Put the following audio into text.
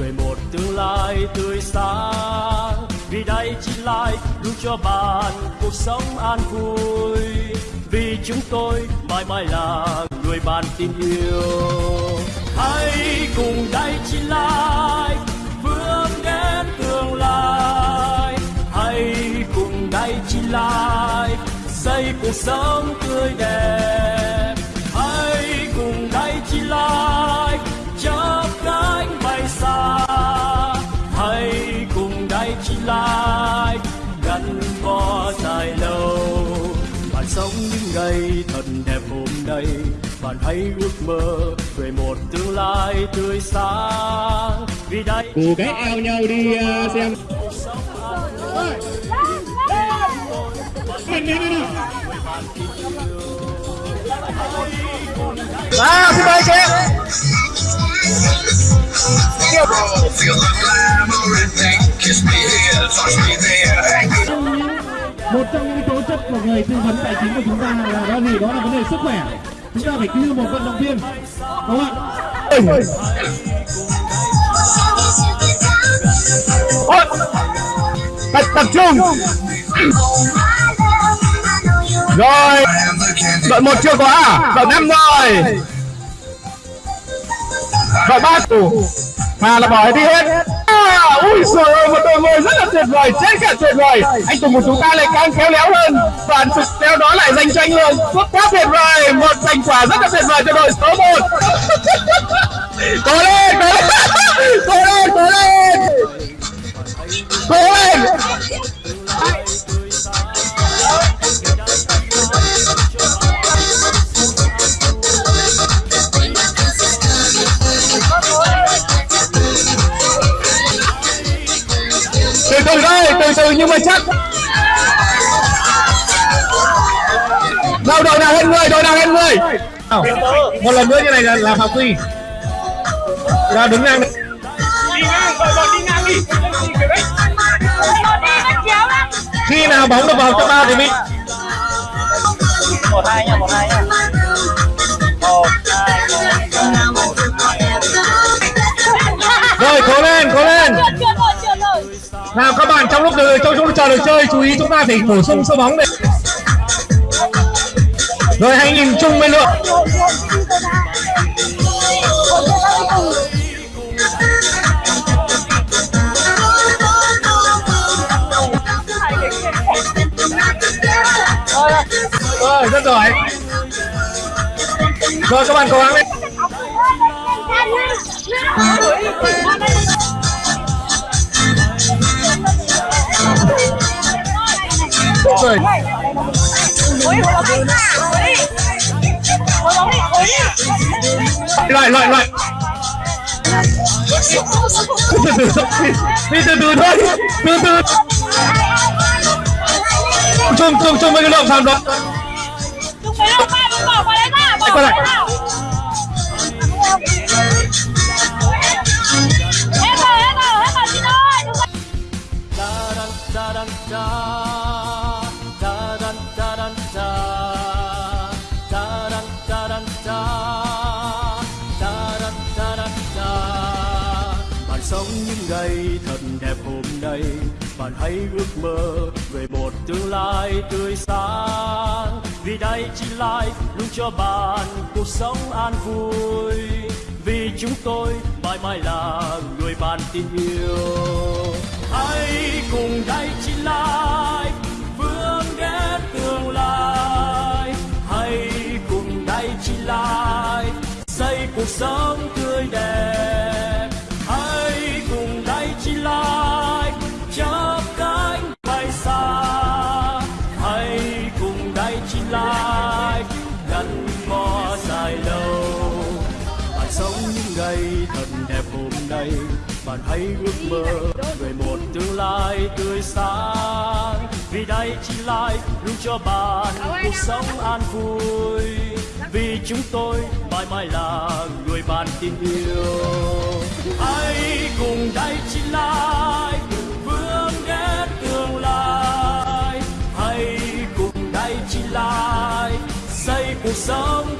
về một tương lai tươi sáng. Vì đây chỉ lại đủ cho bạn cuộc sống an vui. Vì chúng tôi mãi mãi là người bạn tin yêu. Hãy cùng đây chỉ lại vươn đến tương lai. Hãy cùng đây chỉ lại xây cuộc sống tươi đẹp. Thật đẹp hôm nay bạn hãy ước mơ về một tương lai tươi sáng. Vì đây Cù cái eo nhau đi uh, xem. À, xin mời chị. Kiss me here, touch me there một trong những tố chất của người tư vấn tài chính của chúng ta là đó gì đó là vấn đề sức khỏe chúng ta phải như một vận động viên đúng không ạ tập, tập trung. Rồi, đội một chưa có à? Đội năm rồi. Đội ba thủ Mà là bỏ đi hết. Ui trời ơi, một đội người rất là tuyệt vời, chết cả tuyệt vời. Anh Tùng của chúng ta lại càng khéo léo hơn. Và thực theo đó lại giành cho anh Hường. Quá tuyệt vời, một thành quả rất là tuyệt vời cho đội số 1. cố lên, cố lên, cố lên, cố lên. Cố lên. Nhưng mà chắc đâu đội nào hơn người đội nào hơn người Nào, một lần nữa như này là là phạm quy ra đứng ngang đi ngang đội đội đi ngang đi. Khi nào bóng được vào trong ba thì mình một hai nha một hai nha nào, các bạn trong lúc đợi, trong lúc chờ được chơi, chú ý chúng ta phải bổ sung số bóng này rồi, hãy nhìn chung với lượng. Rồi, rất giỏi. Rồi, các bạn cố gắng lên. ลอยลอยลอยนี่ดูดูด้วยดูดูชุ่มชุ่มชุ่มไม่กระโดดทำรถไปลงมาบอกมาเลยค่ะบอกมาเลยค่ะ những thật đẹp hôm nay. Bạn hãy ước mơ về một tương lai tươi sáng. Vì đây chỉ lại luôn cho bạn cuộc sống an vui. Vì chúng tôi mãi mãi là người bạn tin yêu. Hãy cùng đây chỉ lại vươn đến tương lai. Hãy cùng đây chỉ lại xây cuộc sống tươi đẹp. Ngày thật đẹp hôm nay. Bạn hãy ước mơ về một tương lai tươi sáng. Vì đây chỉ lại luôn cho bạn cuộc sống an vui. Vì chúng tôi mãi mãi là người bạn tin yêu. Hãy cùng đây chỉ lại vươn đến tương lai. Hãy cùng đây chỉ lại xây cuộc sống